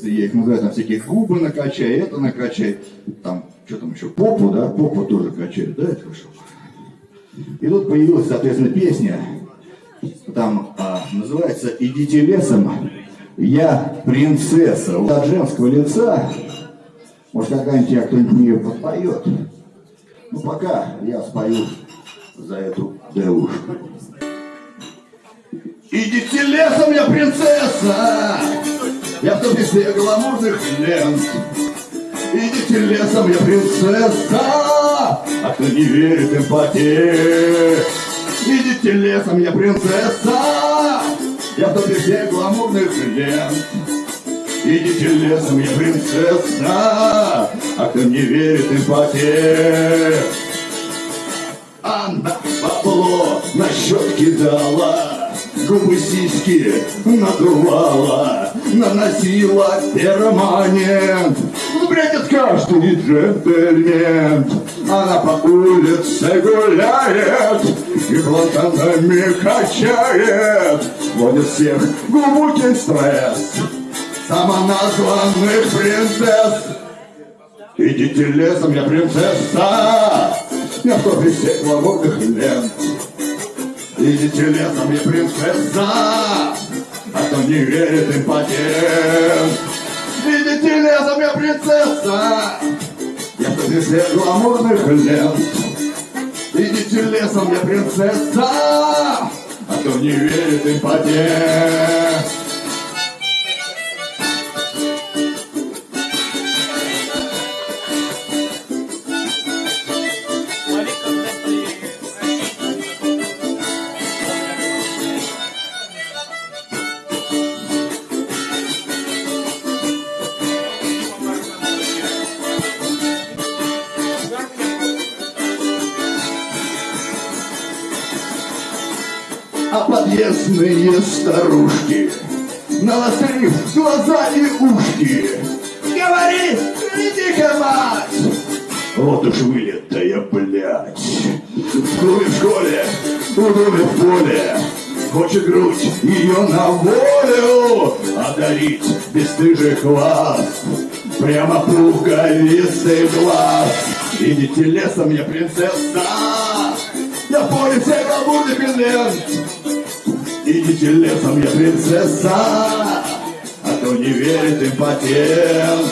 Я их называю, там всякие губы накачай, это накачай, там, что там еще, попу, да, попу тоже качают, да, это хорошо. И тут появилась, соответственно, песня, там а, называется «Идите лесом, я принцесса». От женского лица, может, какая-нибудь я кто-нибудь мне подпоет. Ну, пока я спою за эту девушку. Идите лесом, я принцесса, я в топе гламурных лент. Идите лесом, я принцесса, а кто не верит, эмпатия. Идите лесом, я принцесса, я в топе всех гламурных лент. Идите лесом, я принцесса, а кто не верит, эмпатия. Она бабло на счет кидала, губы сиськи надувала, наносила перманент. Бредит каждый джентльмен. Она по улице гуляет и платанами качает. Вводит всех глубокий стресс самоназванных принцесс. Идите лесом, я принцесса, я в топе всех гламурных лент. Идите лесом, я принцесса, а кто не верит, импотент. Идите лесом, я принцесса, я всех гламурных лент. Идите лесом, я принцесса, а кто не верит, импотент. А подъездные старушки, навострив глаза и ушки, говорит, иди-ка, мать! Вот уж вылитая, блядь. В клубе в школе, в доме в поле, Хочет грудь ее на волю Одарить бесстыжих вас Прямо пуговицей глаз. Идите лесом, я принцесса. Я в поле всех гламурных лент Идите летом я принцесса, а то не верит импотент.